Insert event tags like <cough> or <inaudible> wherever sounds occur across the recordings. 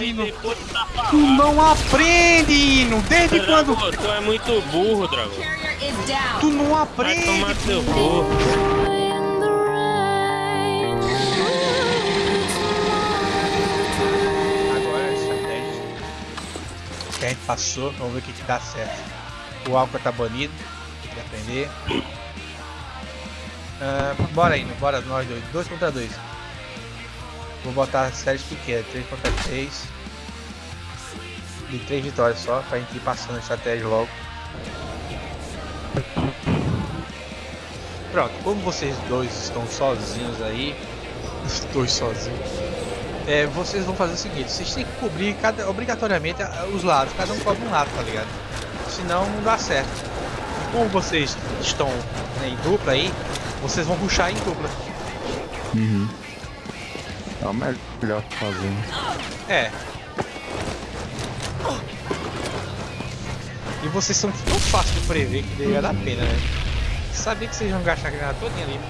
Hino. Tu não aprende, Hino. Desde quando? Tu é muito burro, Dragão. Tu não Vai aprende. tomar teu burro. Agora a estratégia a gente passou, vamos ver o que, que dá certo. O álcool tá banido, tem que aprender. Ah, bora indo, bora nós dois, dois contra dois. Vou botar séries pequenas, 3 contra 3. De 3 vitórias só, pra gente ir passando a estratégia logo. Pronto, como vocês dois estão sozinhos aí, <laughs> os dois sozinhos, é, vocês vão fazer o seguinte, vocês têm que cobrir cada, obrigatoriamente os lados, cada um cobre um lado, tá ligado? Senão não dá certo. Como vocês estão né, em dupla aí, vocês vão ruxar em dupla. Uhum. É o melhor que fazer. É. E vocês são tão fáceis de prever que deveria dar pena, né? Sabia que vocês iam gastar a granada todinha ali.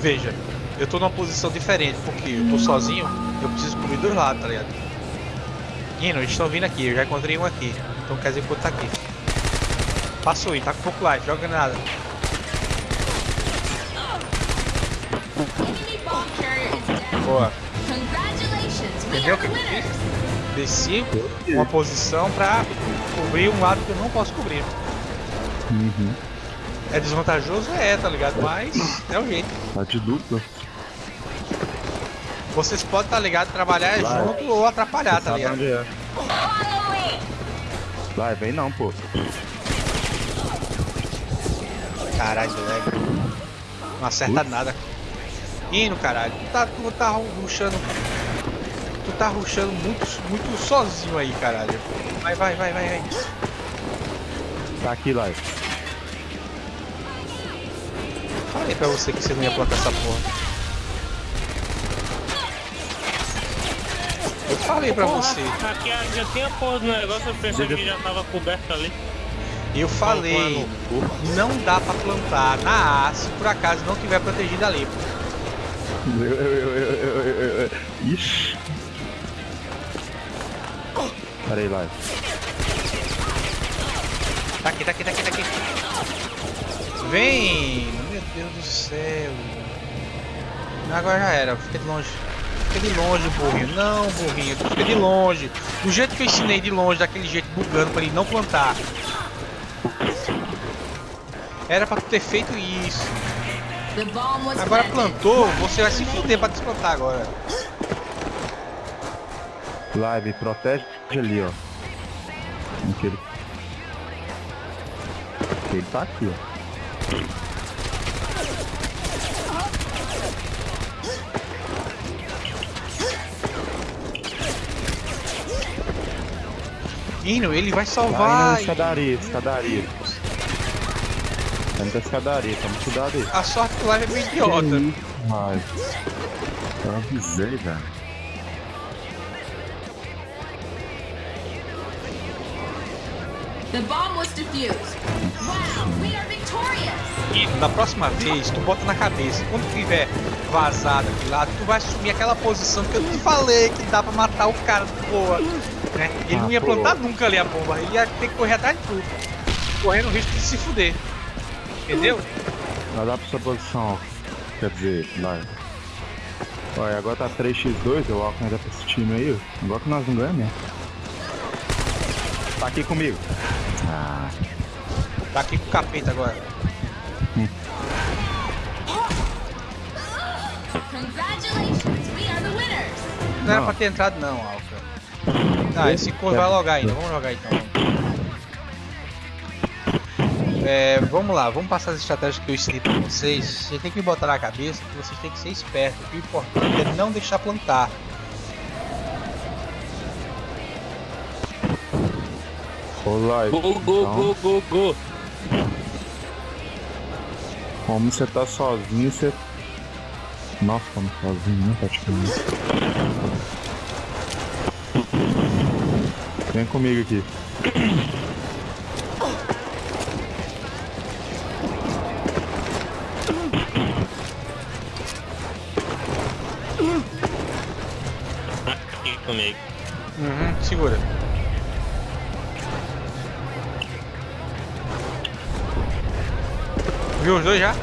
Veja, eu tô numa posição diferente, porque eu tô sozinho, eu preciso cobrir dois lados, tá ligado? Hino, eles estão vindo aqui, eu já encontrei um aqui. Então quer dizer que o outro tá aqui. Passou aí, tá com pouco life, joga granada. Boa. Entendeu o que eu fiz? Desci uma posição pra cobrir um lado que eu não posso cobrir. Uhum. É desvantajoso? É, tá ligado? Mas é o jeito. Tá de dupla. Vocês podem, tá ligado? Trabalhar Vai. junto ou atrapalhar, tá Sabe ligado? onde é. Vai, vem não, pô. Caralho, velho. Não acerta nada. Indo, caralho. Tu tá, tu tá ruxando. Tu tá ruxando muito, muito sozinho aí, caralho. Vai, vai, vai, vai, vai. Tá aqui, lá. Falei pra você que você não ia plantar essa porra. Eu falei pra Porra, você. Aqui já tinha porra do negócio, eu pensei que já tava coberto ali. Eu falei. Não dá pra plantar na A se por acaso não tiver protegido ali. pô. Eu, eu, eu, eu, eu, eu, eu. Ixi. Pera aí, lá. Tá aqui, tá aqui, tá aqui, tá aqui. Vem! Meu Deus do céu. Agora já era, fica de longe. Fica de longe, burrinho. Não, burrinho, tu fica de longe. Do jeito que eu ensinei de longe, daquele jeito bugando pra ele não plantar. Era pra tu ter feito isso. Agora plantou, você vai se fuder pra desplantar agora. Live, protege ali, ó. Aquele. Ele tá aqui, ó. Hino, ele vai salvar. na escadaria, escadaria. Vai na escadaria, toma cuidado aí. A sorte que o live é meio idiota. Ai. Eu avisei, velho. The bomb was defused. Wow, we are victorious. E da próxima vez, tu bota na cabeça, quando tiver vazado aqui lá, tu vai assumir aquela posição que eu te falei que dá pra matar o cara de boa. Né? Ele Ah, não ia pô. plantar nunca ali a bomba, ele ia ter que correr atrás de tudo. Correndo o risco de se fuder. Entendeu? Lá pra sua posição. Quer dizer, vai. Olha, agora tá 3x2, eu Alckmin ainda pra esse time aí. ó. Agora que nós não ganhamos mesmo. Tá aqui comigo. Ah, Tá aqui com o capeta agora. Congratulations, we are the winners. Não era Não. pra ter entrado não, Alca. Ah, esse corno vai logar ainda, vamos jogar então. É, vamos lá, vamos passar as estratégias que eu ensinei pra vocês. Vocês têm que botar na cabeça que vocês têm que ser espertos. que O importante é não deixar plantar. Olá, Go, go, então, go, go, go. como você tá sozinho, você. Nossa, estamos sozinhos, né? Praticamente. Vem comigo aqui. Segura. Viu os dois já?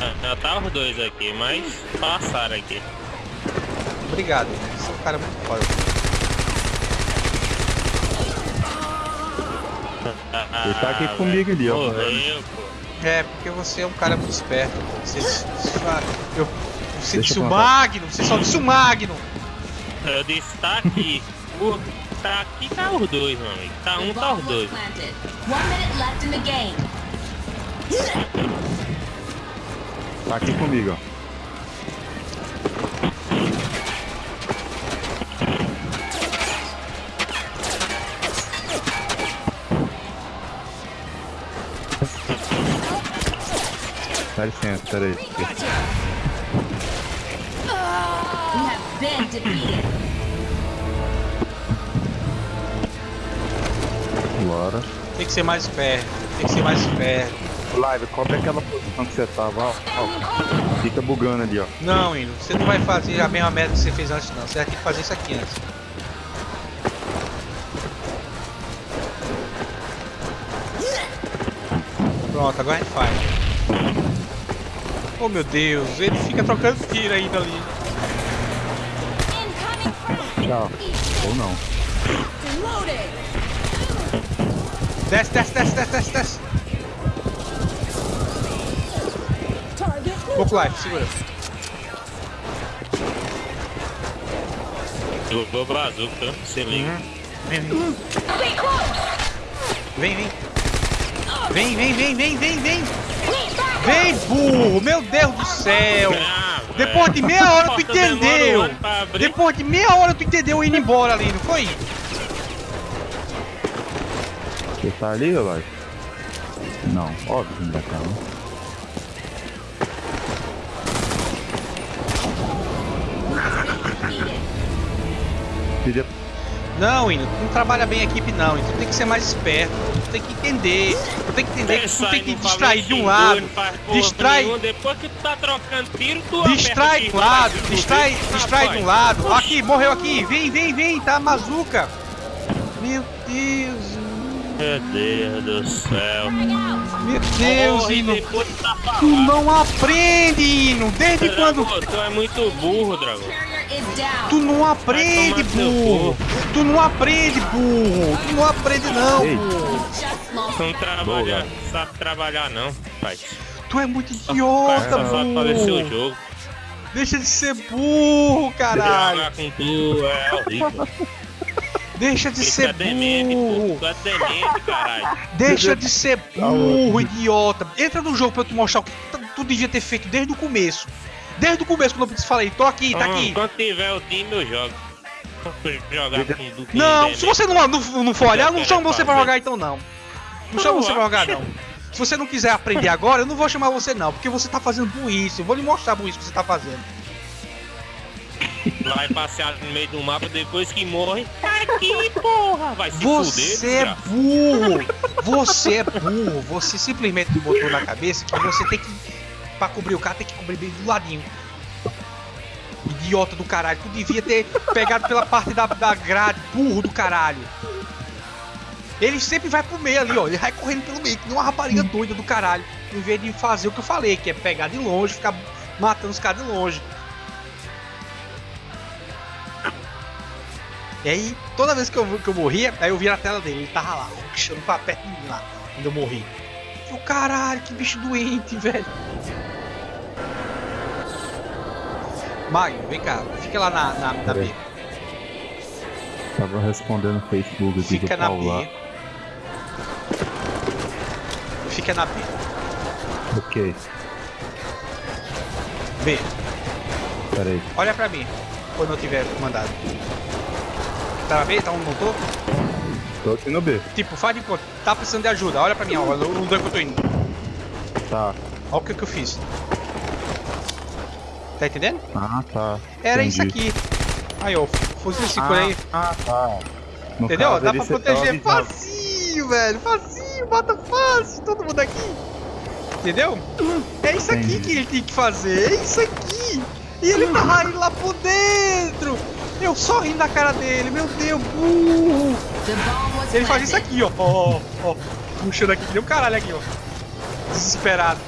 Ah, Já tá os dois aqui, mas passaram aqui. Obrigado, você é um cara muito foda. Ele tá aqui comigo ali, ó. Morreu, pô. É, porque você é um cara muito esperto. Você, eu, você Deixa disse o. Magno, você só disse o Magno. Eu disse, tá aqui. O- tá aqui, tá os dois, meu amigo. Tá um, tá os dois. planted. One minute left in the game. Tá aqui comigo, ó. Dá licença, peraí. Been defeated. Bora. Tem que ser mais esperto, tem que ser mais esperto. Live, cobre aquela posição que você tava, ó. ó. Fica bugando ali, ó. Não, Hino, você não vai fazer a mesma merda que você fez antes, não. Você vai ter que fazer isso aqui antes. Pronto, agora a gente faz. Oh meu Deus, ele fica trocando tiro ainda ali. Tchau. Ou não. Desce, desce, desce, desce, desce, desce. Pouco life, segura. Jogou bazuca, se liga. Vem, vem. Vem, vem. Vem, vem, vem, vem, vem, vem. Vem, burro! Meu Deus do céu! Depois de meia hora tu entendeu! Depois de meia hora tu entendeu indo embora ali, não foi? Você tá ali, Live? Não, óbvio que não vai não. Não, Hino, tu não trabalha bem a equipe não, então tu tem que ser mais esperto, tem que entender, tu tem que entender que tu tem que distrair de um lado, distrai. Depois que tu tá trocando tiro, tu distrai de um lado, distrai, distrai de um lado, aqui, morreu aqui, vem, vem, vem, tá, Mazuca. Meu Deus, Meu Deus do céu. meu Deus, Morre Hino, tu tá tu não aprende, Hino, desde quando... Tu é muito burro, Dragão. Tu não aprende, burro! Tu não aprende, burro! Tu não aprende, não, burro! Tu não trabalha, Boa. sabe trabalhar não, pai. Tu é muito idiota, burro! jogo. Deixa de ser burro, caralho! É. Deixa de ser burro! Deixa de ser burro, idiota! Entra no jogo pra eu te mostrar o que tu devia ter feito desde o começo! Desde o começo, quando eu falei, tô aqui, tá aqui! Quando tiver o time, eu jogo. Jogar com com Não, se você não, não, não for olhar, eu não chamo você pra jogar então não. Não chamo você pra jogar não. Se você não quiser aprender agora, eu não vou chamar você não, porque você tá fazendo burrice. Eu vou lhe mostrar a burrice que você tá fazendo. Vai passear no meio do mapa depois que morre. Tá aqui, porra! Vai se Você fuder, é burro! Você é burro! Você simplesmente botou na cabeça que você tem que. Pra cobrir o cara, tem que cobrir bem do ladinho. Idiota do caralho, tu devia ter pegado pela parte da, da grade, burro do caralho. Ele sempre vai pro meio ali, ó. Ele vai correndo pelo meio, que nem uma rapariga doida do caralho. Em vez de fazer o que eu falei, que é pegar de longe, ficar matando os caras de longe. E aí, toda vez que eu, que eu morria, aí eu via a tela dele, ele tava lá, puxando pra perto de mim lá, quando eu morri. Eu, caralho, que bicho doente, velho. Magno, vem cá, fica lá na, na, na B. Tava respondendo no Facebook aqui Fica na Paulo lá. B. Fica na B. Ok, B, peraí. olha pra mim, quando eu tiver mandado. Tá na B? Tá onde não tô? Tô aqui no B. Tipo, faz de conta, tá precisando de ajuda, olha pra mim, onde onde é que eu tô indo. Tá. Olha o que, que eu fiz. Tá entendendo? Ah, tá. Era Entendi. isso aqui. Aí, ó, fuzil 5 aí. Ah, tá. No Entendeu? caso, Dá pra proteger facinho, velho. Facinho, mata fácil. Todo mundo aqui. Entendeu? É isso aqui Entendi. que ele tem que fazer. É isso aqui. E ele tava indo lá por dentro! Eu só rindo da cara dele, meu Deus, burro! Ele faz isso aqui, ó, ó, ó, ó. Puxando aqui, que nem o caralho aqui, ó. Desesperado.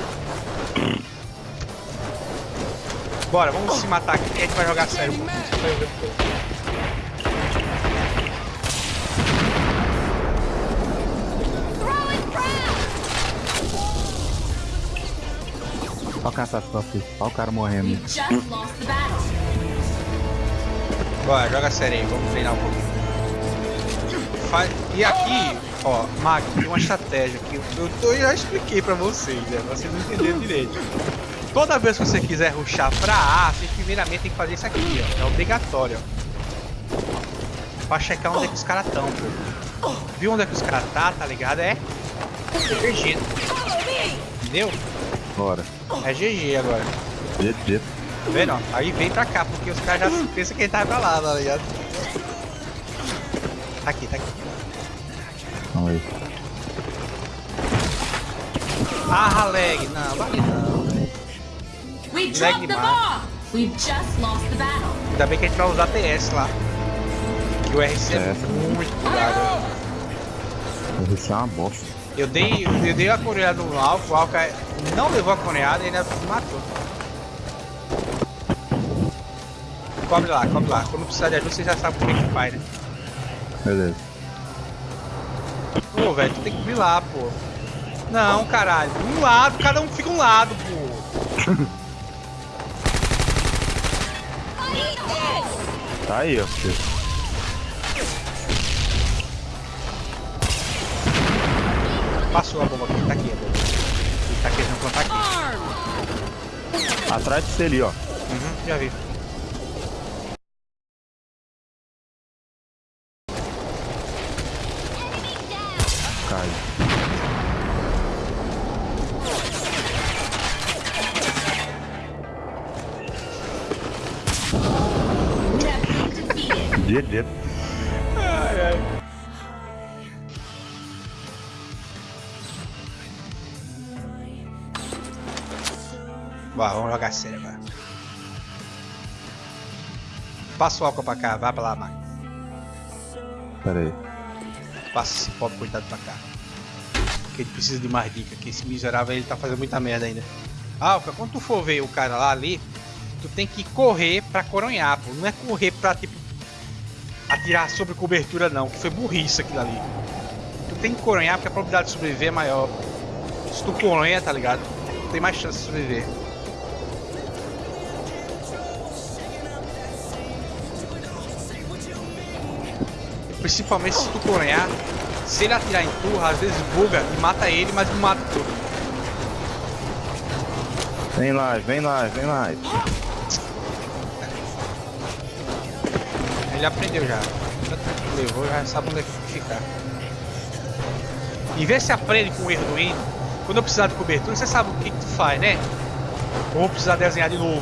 Bora, vamos se matar aqui, que a gente vai jogar sério. Olha a catástrofe. Olha o cara morrendo. Bora, joga sério aí, vamos treinar um pouquinho. Faz... E aqui, ó, Mag, tem uma estratégia que eu, tô- eu já expliquei pra vocês, né? Vocês não entenderam direito. Toda vez que você quiser ruxar pra A, você primeiramente tem que fazer isso aqui, ó. É obrigatório, ó. Pra checar onde é que os caras estão, pô. Viu onde é que os caras tá, tá ligado? É GG. Entendeu? Bora. É GG agora. GG. Tá vendo? ó? Aí vem pra cá, porque os caras já pensam que ele tá pra lá, tá ligado? Tá aqui, tá aqui. Vamos aí. Ah, lag. Não, vale não. Battle. Ainda bem que a gente vai usar TS lá. Que o RC é É. muito bugado. Isso é uma bosta. Eu dei, eu dei a coreada no Alco, o Alco não levou a coreada e ainda me matou. Cobre lá, cobre lá. Quando precisar de ajuda, você já sabe como é que faz, né? Beleza. Pô, velho, tu tem que vir lá, pô. Não, caralho. Um lado, cada um fica um lado, pô. <laughs> Tá aí, ó. filho. Passou a bomba aqui, tá aqui a bomba. Ele tá querendo plantar aqui. Atrás de você ali, ó. Uhum, já vi. Bora, vamos jogar sério agora. Passa o álcool pra cá, vai pra lá, Mike. Pera aí. Passa esse pobre coitado pra cá. Que ele precisa de mais dica, que esse miserável ele tá fazendo muita merda ainda. Alca, quando tu for ver o cara lá ali, tu tem que correr pra coronhar, pô. Não é correr pra, tipo, atirar sobre cobertura não, que foi burrice aquilo ali. Tu tem que coronhar porque a probabilidade de sobreviver é maior. Se tu coronha, tá ligado? Tem mais chance de sobreviver. Principalmente se tu coronhar, se ele atirar em tu, às vezes buga e mata ele, mas não mata tu. Vem lá, vem lá, vem lá. Ele aprendeu já. Levou, já sabe onde é que ficar. E vê se aprende com o erro do Endo. Quando eu precisar de cobertura, você sabe o que, que tu faz, né? Ou vou precisar desenhar de novo.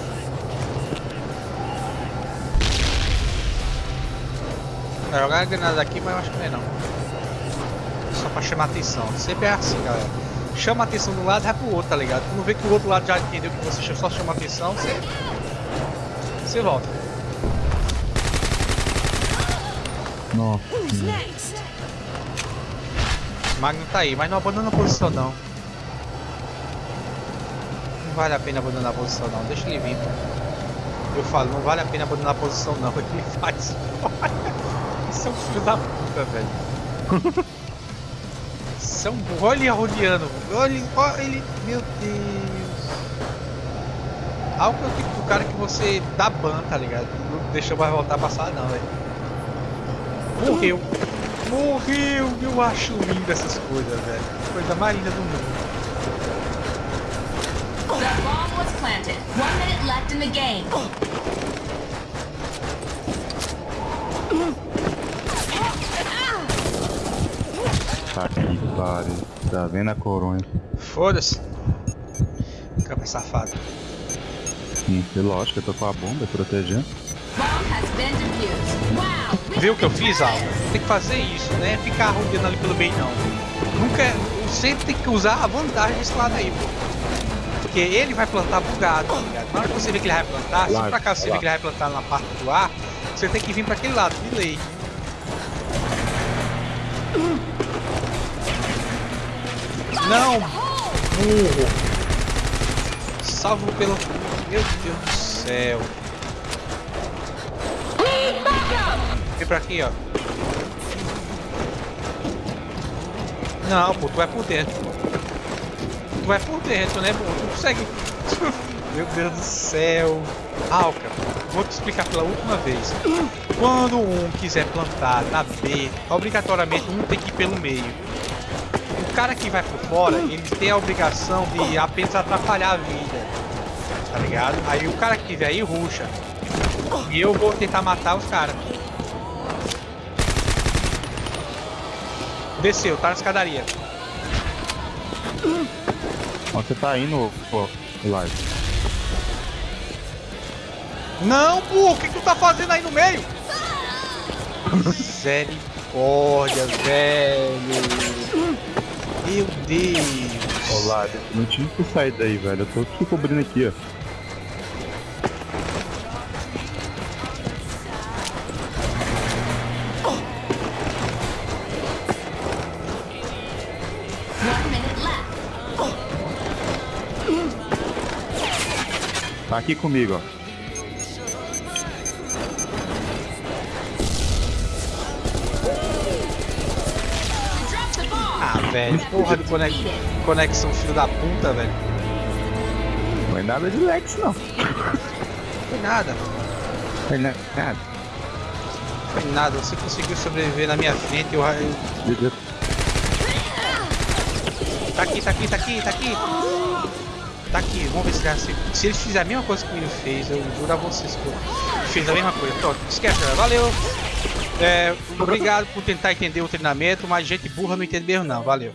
Vai jogar a granada aqui, mas eu acho que não é não. Só pra chamar atenção. Sempre é assim, galera. Chama a atenção de um lado e vai pro outro, tá ligado? Quando vê que o outro lado já entendeu que você só chama atenção, você. Você volta. Nossa. Magno tá aí, mas não abandona a posição não. Não vale a pena abandonar a posição não, deixa ele vir. Eu falo, não vale a pena abandonar a posição não, <laughs> ele faz. Isso é um filho da puta, velho. Isso é. Olha rodeando. Olha, olha ele. Meu Deus. Algo que o tipo do cara que você dá ban, tá ligado? Não deixa mais voltar a passar não, velho. Morreu. Morreu! Eu acho lindo essas coisas, velho. Coisa mais linda do mundo. The bomb was planted. One minute left in the game. Tá aqui, pare. Tá vendo a coronha? Foda-se. Capa safado. E lógico, eu tô com a bomba protegendo. Bomb has been defused. Viu o que eu fiz, victorious. Tem que fazer isso, né? Ficar rodeando ali pelo meio, não. Nunca. Sempre tem que usar a vantagem desse lado aí, pô. Porque ele vai plantar bugado, tá ligado? Na hora que você vê que ele vai plantar, se por acaso você vê que ele vai plantar na parte do ar, você tem que vir pra aquele lado, de lei. Não! Burro! Salvo pelo. Meu Deus do céu! Vem pra aqui, ó. Não, pô, tu vai por dentro. Tu vai por dentro, né, pô? Tu consegue. <laughs> Meu Deus do céu. Alca, vou te explicar pela última vez. Quando um quiser plantar na B, obrigatoriamente um tem que ir pelo meio. O cara que vai por fora, ele tem a obrigação de apenas atrapalhar a vida. Tá ligado? Aí o cara que tiver aí ruxa. E eu vou tentar matar os caras. Desceu, tá na escadaria. Onde você tá indo, pô, live? Não, burro, o que, que tu tá fazendo aí no meio? Misericórdia, velho. Meu Deus. Live, não tive que sair daí, velho. Eu tô aqui cobrindo aqui, ó. Aqui comigo, ó. Ah, velho. Porra de conex... conexão filho da puta, velho. Não é nada de Lex, não. Foi nada. É na- nada. Foi nada. Você conseguiu sobreviver na minha frente. Eu... eu- De- de- Tá aqui, tá aqui, tá aqui, tá aqui. Tá aqui. Vamos ver se ele se, se ele fizer a mesma coisa que ele fez. Eu juro a vocês que eu fez a mesma coisa. Pronto, esquece. galera. Valeu. É, obrigado por tentar entender o treinamento, mas gente burra não entende mesmo não. Valeu.